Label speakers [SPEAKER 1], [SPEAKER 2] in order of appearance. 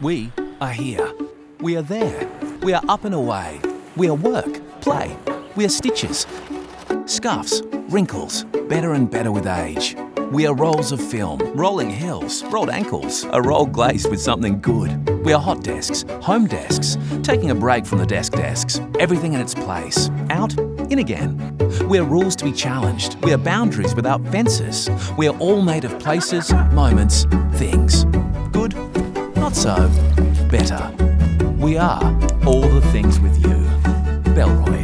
[SPEAKER 1] We are here. We are there. We are up and away. We are work, play. We are stitches, scuffs, wrinkles, better and better with age. We are rolls of film, rolling hills, rolled ankles, a roll glazed with something good. We are hot desks, home desks, taking a break from the desk desks, everything in its place, out, in again. We are rules to be challenged. We are boundaries without fences. We are all made of places, moments, things. Not so, better. We are all the things with you. Bellroy.